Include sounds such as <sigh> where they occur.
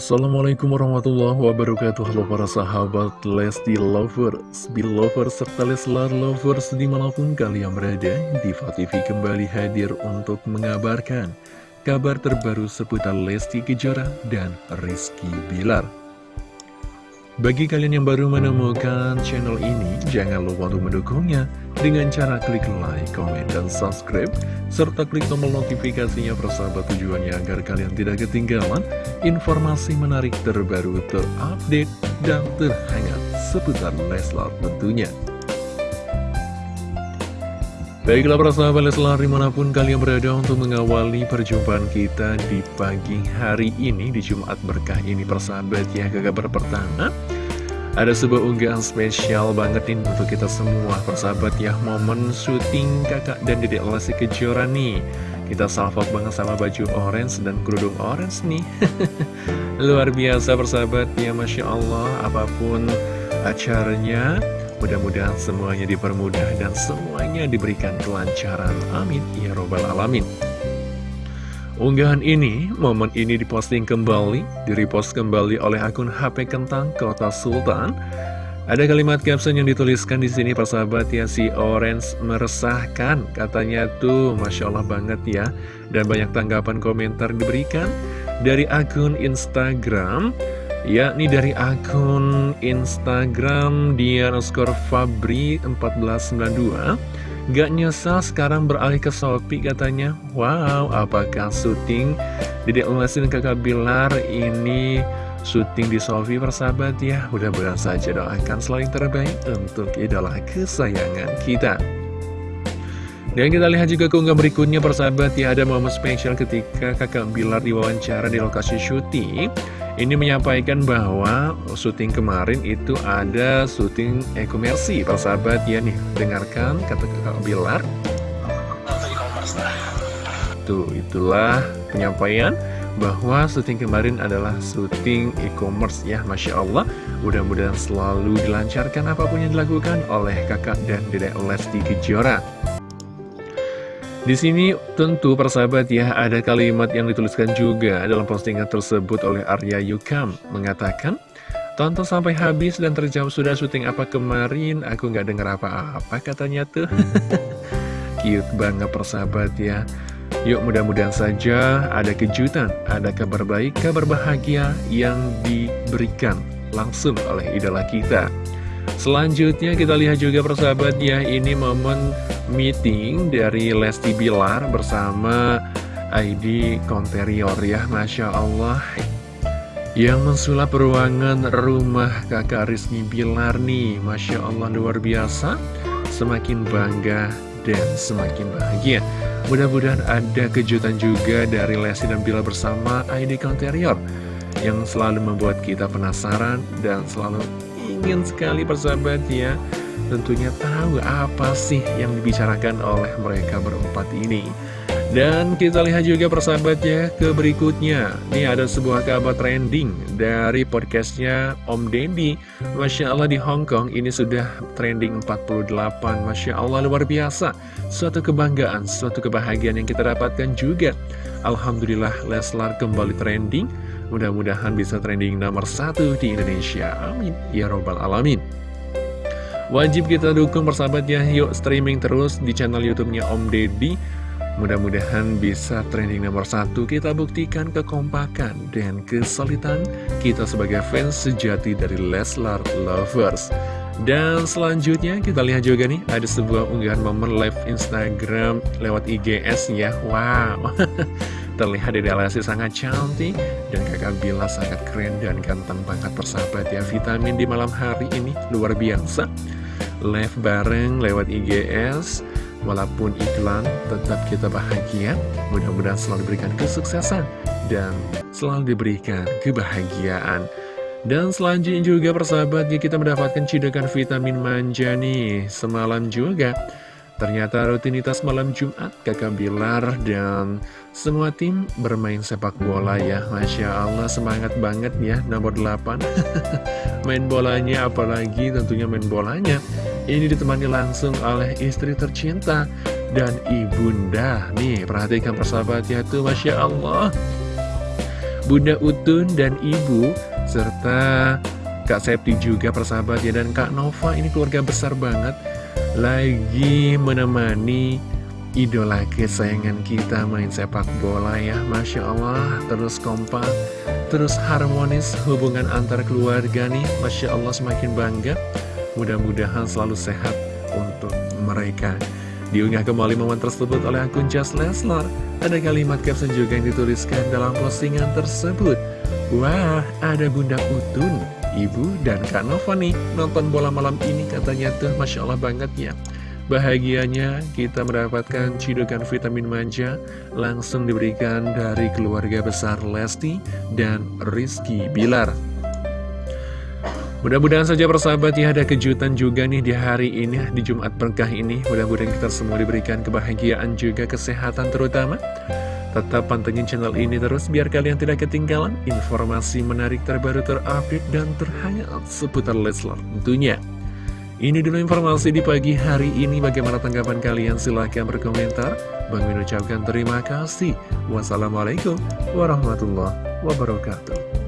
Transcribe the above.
Assalamualaikum warahmatullahi wabarakatuh Halo para sahabat Lesti Lovers, Belovers, serta Leslar Lovers di mana pun kalian berada Diva kembali hadir untuk mengabarkan kabar terbaru seputar Lesti Kejora dan Rizky Bilar bagi kalian yang baru menemukan channel ini, jangan lupa untuk mendukungnya dengan cara klik like, comment, dan subscribe, serta klik tombol notifikasinya persahabat tujuannya agar kalian tidak ketinggalan informasi menarik terbaru, terupdate, dan terhangat seputar Leslar tentunya. Baiklah para sahabat Leslar di mana pun kalian berada untuk mengawali perjumpaan kita di pagi hari ini di Jumat berkah ini persahabat ya ke kabar pertama ada sebuah unggahan spesial banget nih untuk kita semua persahabat ya Momen syuting kakak dan dedek Lesti Kejora nih. Kita salvok banget sama baju orange dan kerudung orange nih. <laughs> Luar biasa persahabat ya Masya Allah Apa pun acaranya Mudah-mudahan semuanya dipermudah dan semuanya diberikan kelancaran. Amin. Ya Robbal Alamin. Unggahan ini, momen ini diposting kembali, direpost kembali oleh akun HP Kentang Kota Sultan. Ada kalimat caption yang dituliskan di sini persahabat ya si Orange meresahkan. Katanya tuh Masya Allah banget ya. Dan banyak tanggapan komentar diberikan dari akun Instagram yakni dari akun Instagram dia underscore Fabri 1492 Gak nyesal sekarang beralih ke Shopee katanya. Wow, apakah syuting? Dedek Lesti dan kakak Bilar ini syuting di Shopee persahabat ya. Mudah-mudahan saja doakan selalu yang terbaik untuk idola kesayangan kita. Dan kita lihat juga keunggah berikutnya persahabat ya. Ada momen spesial ketika kakak Bilar diwawancara di lokasi syuting Ini menyampaikan bahwa syuting kemarin itu ada syuting e-komersi. Persahabat ya nih Dengarkan kata kakak Bilar. Tuh itulah penyampaian bahwa syuting kemarin adalah syuting e-commerce ya. Masya Allah Mudah-mudahan selalu dilancarkan apa pun yang dilakukan oleh kakak dan dedek Lesti Kejora di sini tentu persahabat ya ada kalimat yang dituliskan juga dalam postingan tersebut oleh Arya Yukam. Mengatakan Tonton sampai habis dan terjawab sudah syuting apa kemarin Aku nggak dengar apa-apa katanya tuh. <laughs> Cute banget persahabat ya. Yuk mudah-mudahan saja ada kejutan, ada kabar baik, kabar bahagia yang diberikan langsung oleh idola kita Selanjutnya kita lihat juga persahabat ya Ini momen meeting dari Lesti Bilar bersama ID Konterior ya Masya Allah Yang mensulap ruangan rumah kakak Rizky Bilar nih. Masya Allah luar biasa. Semakin bangga dan semakin bahagia. Mudah-mudahan ada kejutan juga dari Lesti dan Bilar bersama ID Konterior Yang selalu membuat kita penasaran dan selalu ingin sekali persahabat ya. Tentunya tahu apa sih yang dibicarakan oleh mereka berempat ini. Dan kita lihat juga persahabatnya ke berikutnya. Ini ada sebuah kabar trending dari podcastnya Om Deddy Masya Allah di Hongkong ini sudah trending 48 Masya Allah luar biasa. Suatu kebanggaan, suatu kebahagiaan yang kita dapatkan juga. Alhamdulillah Leslar kembali trending Mudah-mudahan bisa trending nomor satu di Indonesia. Amin. Ya Robbal Alamin. Wajib kita dukung persahabat ya. Yuk streaming terus di channel YouTube-nya Om Deddy. Mudah-mudahan bisa trending nomor satu Kita buktikan kekompakan dan kesulitan kita sebagai fans sejati dari Leslar Lovers Dan selanjutnya kita lihat juga nih Ada sebuah unggahan momen live Instagram lewat IGS ya Wow <laughs> Terlihat Dede sangat cantik Bila sangat keren dan ganteng banget persahabat ya. Vitamin di malam hari ini luar biasa. Live bareng lewat IGS Walaupun iklan tetap kita bahagia. Mudah-mudahan selalu diberikan kesuksesan Dan selalu diberikan kebahagiaan. Dan selanjutnya juga persahabat ya kita mendapatkan cidakan vitamin manja nih. Semalam juga Ternyata rutinitas malam Jumat kakak Bilar dan semua tim bermain sepak bola ya. Masya Allah semangat banget ya nomor 8 <laughs> Main bolanya apalagi tentunya main bolanya. Ini ditemani langsung oleh istri tercinta dan ibunda. Nih perhatikan persahabatnya tuh Masya Allah. Bunda Utun dan Ibu, serta Kak Septi juga persahabat ya, dan Kak Nova. Ini keluarga besar banget, lagi menemani idola kesayangan kita main sepak bola ya. Masya Allah terus kompak terus harmonis hubungan antar keluarga nih. Masya Allah semakin bangga. Mudah-mudahan selalu sehat untuk mereka. Diunggah kembali momen tersebut oleh akun Just Leslar. Ada kalimat caption juga yang dituliskan dalam postingan tersebut. Wah ada Bunda Utun Ibu dan Kak Nova nih nonton bola malam ini katanya tuh Masya Allah banget ya Bahagianya kita mendapatkan cidukan vitamin manja langsung diberikan dari keluarga besar Lesti dan Rizky Bilar. Mudah-mudahan saja persahabat ya ada kejutan juga nih di hari ini, di Jumat berkah ini. Mudah-mudahan kita semua diberikan kebahagiaan juga kesehatan terutama. Tetap pantengin channel ini terus biar kalian tidak ketinggalan informasi menarik terbaru terupdate dan terhangat seputar Leslar tentunya. Ini dulu informasi di pagi hari ini. Bagaimana tanggapan kalian? Silahkan berkomentar. Bang Min ucapkan terima kasih. Wassalamualaikum warahmatullahi wabarakatuh.